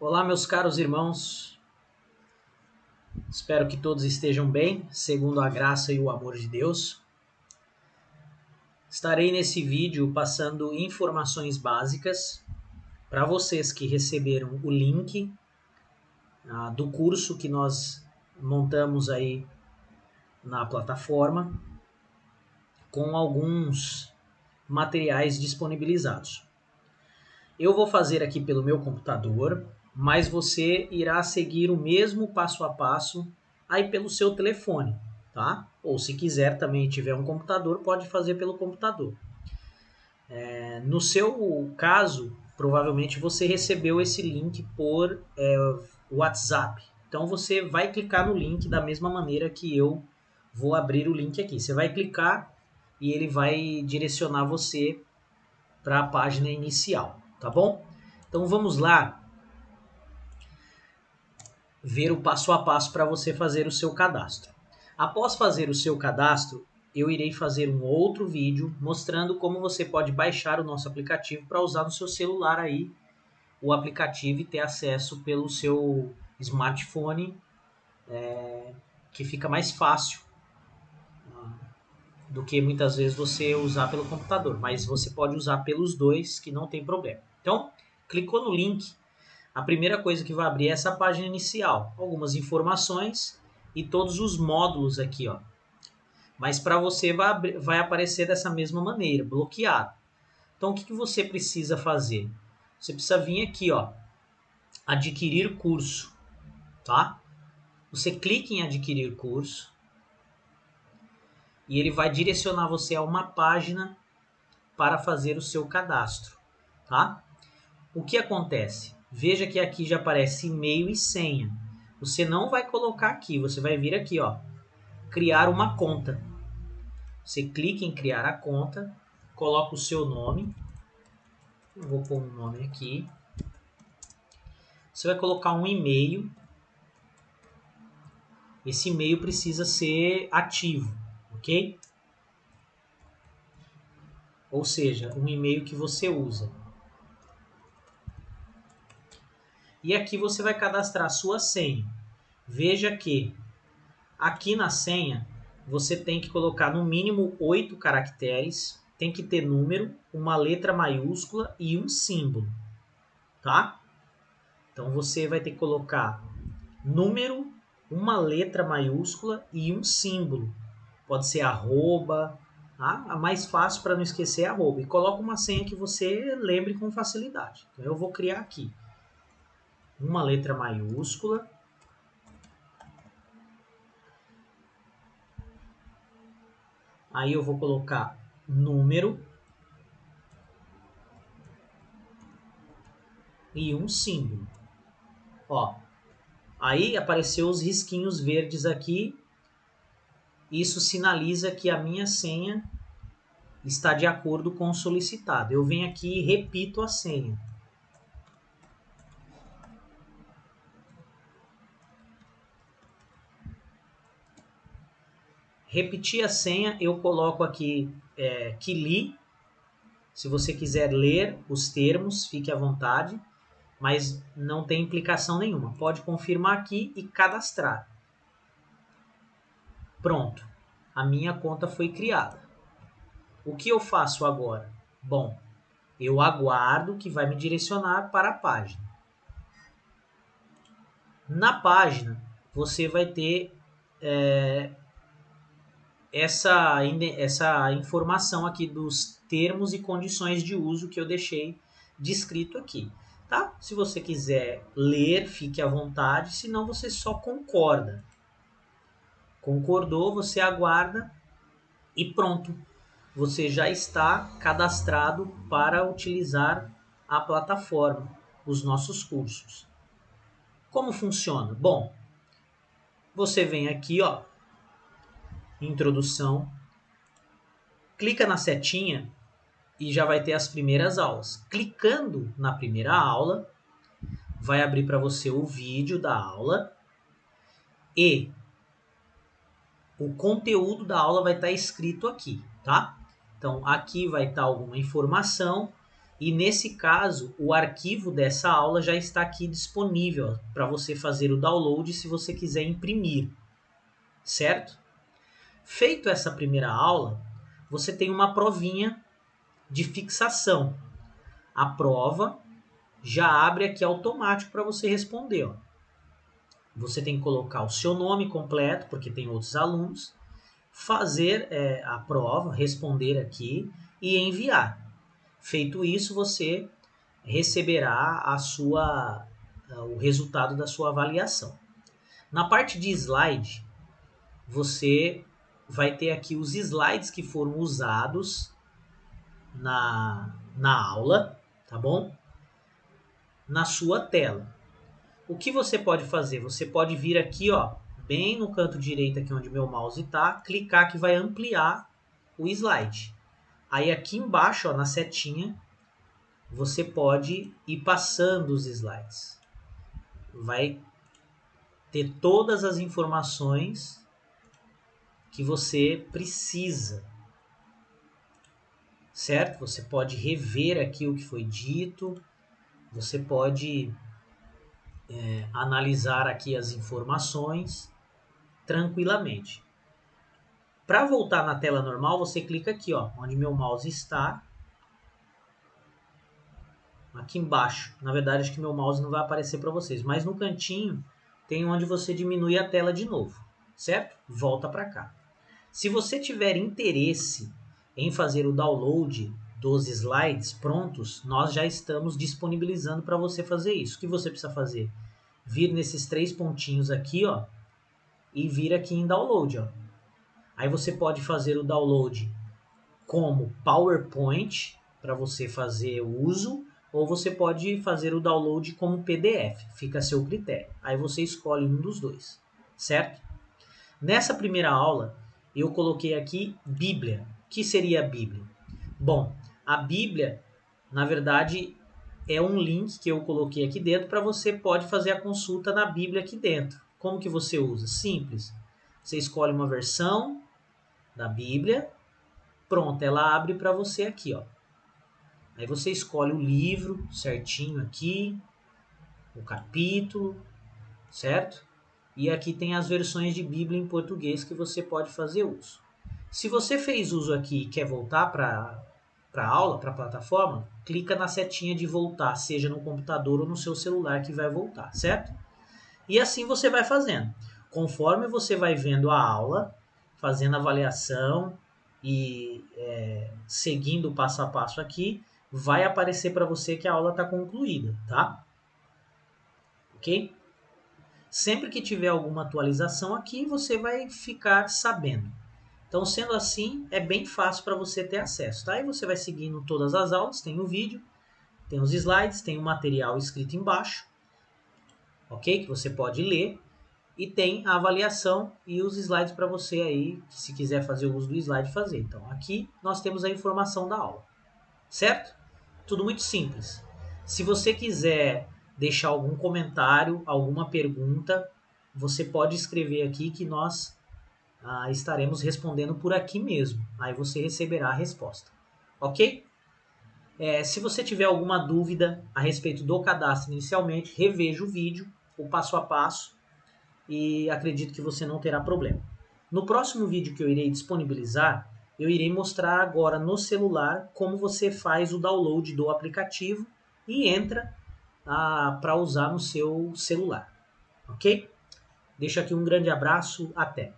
Olá, meus caros irmãos. Espero que todos estejam bem, segundo a graça e o amor de Deus. Estarei nesse vídeo passando informações básicas para vocês que receberam o link ah, do curso que nós montamos aí na plataforma com alguns materiais disponibilizados. Eu vou fazer aqui pelo meu computador, mas você irá seguir o mesmo passo a passo aí pelo seu telefone, tá? Ou se quiser também tiver um computador, pode fazer pelo computador. É, no seu caso, provavelmente você recebeu esse link por é, WhatsApp. Então você vai clicar no link da mesma maneira que eu vou abrir o link aqui. Você vai clicar e ele vai direcionar você para a página inicial, tá bom? Então vamos lá ver o passo a passo para você fazer o seu cadastro. Após fazer o seu cadastro, eu irei fazer um outro vídeo mostrando como você pode baixar o nosso aplicativo para usar no seu celular aí o aplicativo e ter acesso pelo seu smartphone, é, que fica mais fácil do que muitas vezes você usar pelo computador, mas você pode usar pelos dois que não tem problema. Então, clicou no link, a primeira coisa que vai abrir é essa página inicial, algumas informações e todos os módulos aqui, ó. Mas para você vai, vai aparecer dessa mesma maneira, bloqueado. Então, o que, que você precisa fazer? Você precisa vir aqui, ó, adquirir curso, tá? Você clica em adquirir curso e ele vai direcionar você a uma página para fazer o seu cadastro, tá? O que acontece? Veja que aqui já aparece e-mail e senha. Você não vai colocar aqui, você vai vir aqui, ó, criar uma conta. Você clica em criar a conta, coloca o seu nome. Eu vou pôr um nome aqui. Você vai colocar um e-mail. Esse e-mail precisa ser ativo ok? Ou seja, um e-mail que você usa. E aqui você vai cadastrar sua senha. Veja que aqui na senha você tem que colocar no mínimo oito caracteres, tem que ter número, uma letra maiúscula e um símbolo, tá? Então você vai ter que colocar número, uma letra maiúscula e um símbolo pode ser arroba, tá? a mais fácil para não esquecer é arroba. E coloca uma senha que você lembre com facilidade. Então eu vou criar aqui uma letra maiúscula. Aí eu vou colocar número e um símbolo. Ó, aí apareceu os risquinhos verdes aqui isso sinaliza que a minha senha está de acordo com o solicitado. Eu venho aqui e repito a senha. Repetir a senha, eu coloco aqui é, que li. Se você quiser ler os termos, fique à vontade, mas não tem implicação nenhuma. Pode confirmar aqui e cadastrar. Pronto, a minha conta foi criada. O que eu faço agora? Bom, eu aguardo que vai me direcionar para a página. Na página, você vai ter é, essa, essa informação aqui dos termos e condições de uso que eu deixei descrito aqui. Tá? Se você quiser ler, fique à vontade, senão você só concorda. Concordou, você aguarda e pronto. Você já está cadastrado para utilizar a plataforma, os nossos cursos. Como funciona? Bom, você vem aqui, ó, introdução, clica na setinha e já vai ter as primeiras aulas. Clicando na primeira aula, vai abrir para você o vídeo da aula e o conteúdo da aula vai estar escrito aqui, tá? Então, aqui vai estar alguma informação E nesse caso, o arquivo dessa aula já está aqui disponível para você fazer o download se você quiser imprimir, certo? Feito essa primeira aula, você tem uma provinha de fixação. A prova já abre aqui automático para você responder. Ó. Você tem que colocar o seu nome completo, porque tem outros alunos, fazer é, a prova, responder aqui e enviar. Feito isso, você receberá a sua, o resultado da sua avaliação. Na parte de slide, você vai ter aqui os slides que foram usados na, na aula, tá bom? Na sua tela. O que você pode fazer? Você pode vir aqui, ó, bem no canto direito aqui onde meu mouse está, clicar que vai ampliar o slide. Aí aqui embaixo, ó, na setinha, você pode ir passando os slides. Vai ter todas as informações que você precisa. Certo? Você pode rever aqui o que foi dito, você pode é, analisar aqui as informações tranquilamente. Para voltar na tela normal, você clica aqui, ó, onde meu mouse está. Aqui embaixo. Na verdade, acho que meu mouse não vai aparecer para vocês, mas no cantinho tem onde você diminui a tela de novo, certo? Volta para cá. Se você tiver interesse em fazer o download dos slides prontos, nós já estamos disponibilizando para você fazer isso. O que você precisa fazer? Vir nesses três pontinhos aqui, ó, e vir aqui em download, ó. Aí você pode fazer o download como PowerPoint para você fazer o uso, ou você pode fazer o download como PDF, fica a seu critério. Aí você escolhe um dos dois, certo? Nessa primeira aula, eu coloquei aqui Bíblia. O que seria a Bíblia? Bom, a Bíblia, na verdade, é um link que eu coloquei aqui dentro para você pode fazer a consulta na Bíblia aqui dentro. Como que você usa? Simples. Você escolhe uma versão, da Bíblia. Pronto, ela abre para você aqui, ó. Aí você escolhe o livro certinho aqui, o capítulo, certo? E aqui tem as versões de Bíblia em português que você pode fazer uso. Se você fez uso aqui e quer voltar para a aula, para a plataforma, clica na setinha de voltar, seja no computador ou no seu celular que vai voltar, certo? E assim você vai fazendo. Conforme você vai vendo a aula, fazendo avaliação e é, seguindo o passo a passo aqui, vai aparecer para você que a aula está concluída, tá? Ok? Sempre que tiver alguma atualização aqui, você vai ficar sabendo. Então, sendo assim, é bem fácil para você ter acesso, tá? Aí você vai seguindo todas as aulas, tem o vídeo, tem os slides, tem o material escrito embaixo, ok? Que você pode ler e tem a avaliação e os slides para você aí, se quiser fazer uso do slide, fazer. Então, aqui nós temos a informação da aula, certo? Tudo muito simples. Se você quiser deixar algum comentário, alguma pergunta, você pode escrever aqui que nós ah, estaremos respondendo por aqui mesmo. Aí você receberá a resposta, ok? É, se você tiver alguma dúvida a respeito do cadastro inicialmente, reveja o vídeo, o passo a passo, e acredito que você não terá problema. No próximo vídeo que eu irei disponibilizar, eu irei mostrar agora no celular como você faz o download do aplicativo e entra para usar no seu celular, ok? Deixo aqui um grande abraço, até!